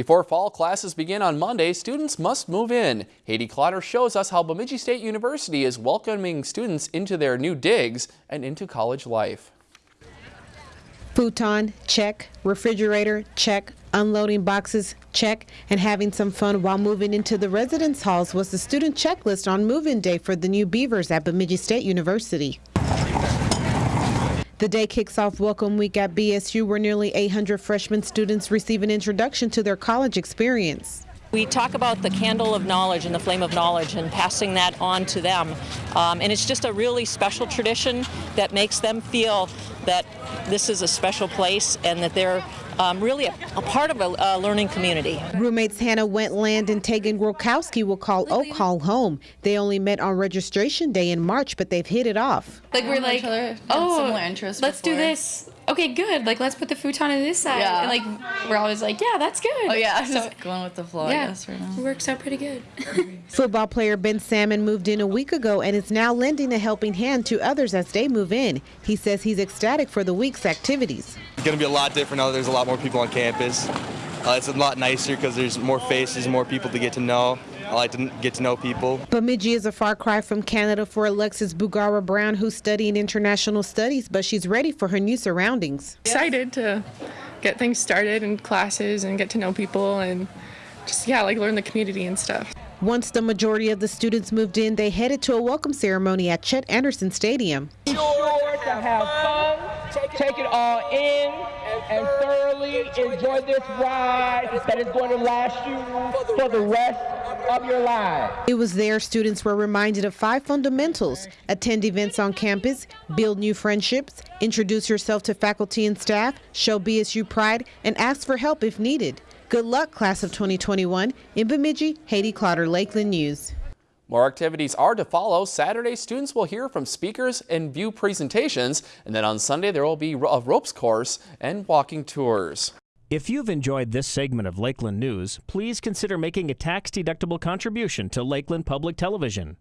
Before fall classes begin on Monday, students must move in. Haiti Clotter shows us how Bemidji State University is welcoming students into their new digs and into college life. Futon, check. Refrigerator, check. Unloading boxes, check. And having some fun while moving into the residence halls was the student checklist on move-in day for the new Beavers at Bemidji State University. The day kicks off Welcome Week at BSU, where nearly 800 freshman students receive an introduction to their college experience. We talk about the candle of knowledge and the flame of knowledge and passing that on to them. Um, and it's just a really special tradition that makes them feel that this is a special place and that they're um, really a, a, part of a, a, learning community. Roommates Hannah Wentland and Tegan Grokowski will call Oak Hall home. They only met on registration day in March, but they've hit it off. Like we're like, oh, similar interests let's before. do this. Okay, good. Like let's put the futon on this side. Yeah. And like we're always like, yeah, that's good. Oh yeah, so, just going with the flow. Yeah, I guess right now. It works out pretty good. Football player Ben Salmon moved in a week ago and is now lending a helping hand to others as they move in. He says he's ecstatic for the week's activities. It's going to be a lot different now there's a lot more people on campus. Uh, it's a lot nicer because there's more faces, more people to get to know. I like to get to know people. Bemidji is a far cry from Canada for Alexis Bugara Brown, who's studying international studies, but she's ready for her new surroundings. Excited to get things started in classes and get to know people and just, yeah, like learn the community and stuff. Once the majority of the students moved in, they headed to a welcome ceremony at Chet Anderson Stadium. Sure to have fun take it all in and thoroughly enjoy this ride that is going to last you for the rest of your life. It was there students were reminded of five fundamentals. Attend events on campus, build new friendships, introduce yourself to faculty and staff, show BSU pride, and ask for help if needed. Good luck, class of 2021. In Bemidji, Haiti Clotter, Lakeland News. More activities are to follow. Saturday, students will hear from speakers and view presentations. And then on Sunday, there will be a ropes course and walking tours. If you've enjoyed this segment of Lakeland News, please consider making a tax-deductible contribution to Lakeland Public Television.